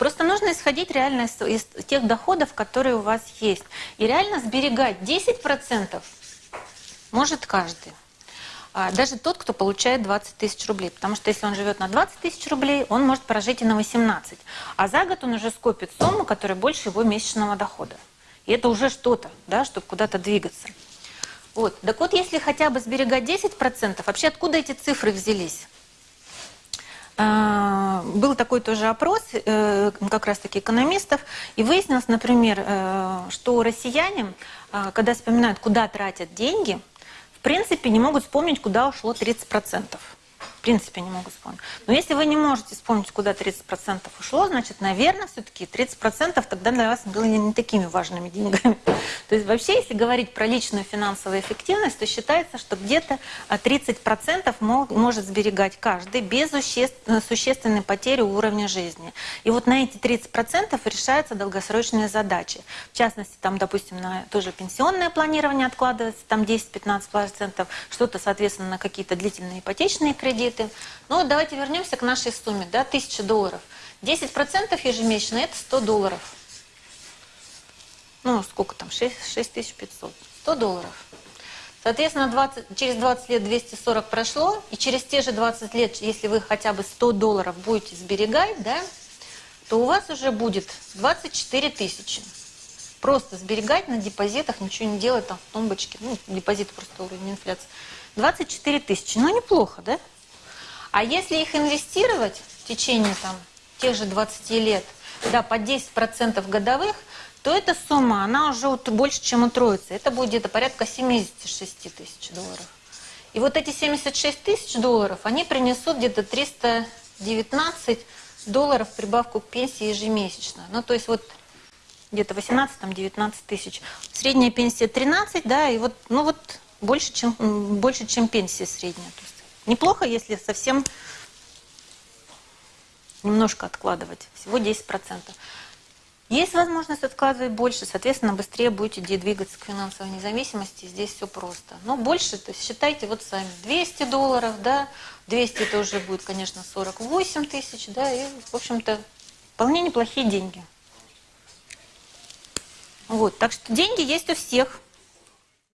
Просто нужно исходить реально из, из тех доходов, которые у вас есть. И реально сберегать 10% может каждый. А, Даже тот, кто получает 20 тысяч рублей. Потому что если он живет на 20 тысяч рублей, он может прожить и на 18. А за год он уже скопит сумму, которая больше его месячного дохода. И это уже что-то, да, чтобы куда-то двигаться. Вот. Так вот, если хотя бы сберегать 10%, вообще откуда эти цифры взялись? А, Был такой тоже опрос, э, как раз-таки экономистов, и выяснилось, например, э, что россияне, э, когда вспоминают, куда тратят деньги, в принципе, не могут вспомнить, куда ушло 30%. В принципе, не могут вспомнить. Но если вы не можете вспомнить, куда 30% ушло, значит, наверное, все-таки 30% тогда для вас были не такими важными деньгами. То есть вообще, если говорить про личную финансовую эффективность, то считается, что где-то 30% может сберегать каждый без существенной потери уровня жизни. И вот на эти 30% решаются долгосрочные задачи. В частности, там, допустим, на тоже пенсионное планирование откладывается, там 10-15%, что-то, соответственно, на какие-то длительные ипотечные кредиты, кредиты. Ну, давайте вернемся к нашей сумме, да, 1000 долларов. 10% ежемесячно – это 100 долларов. Ну, сколько там, 6, 6500. 100 долларов. Соответственно, 20, через 20 лет 240 прошло, и через те же 20 лет, если вы хотя бы 100 долларов будете сберегать, да, то у вас уже будет 24 тысячи. Просто сберегать на депозитах, ничего не делать там в тумбочке. Ну, депозит просто уровень инфляции. 24 тысячи. Ну, неплохо, да? А если их инвестировать в течение там, тех же 20 лет, да, по 10% годовых, то эта сумма, она уже больше, чем утроится. Это будет где-то порядка 76 тысяч долларов. И вот эти 76 тысяч долларов, они принесут где-то 319 долларов прибавку к пенсии ежемесячно. Ну, то есть вот где-то 18-19 тысяч. Средняя пенсия 13, да, и вот, ну вот больше, чем, больше, чем пенсия средняя. Неплохо, если совсем немножко откладывать, всего 10%. Есть возможность откладывать больше, соответственно, быстрее будете двигаться к финансовой независимости. Здесь все просто. Но больше, то есть считайте вот сами. 200 долларов, да, 200 это уже будет, конечно, 48 тысяч, да, и, в общем-то, вполне неплохие деньги. Вот, так что деньги есть у всех.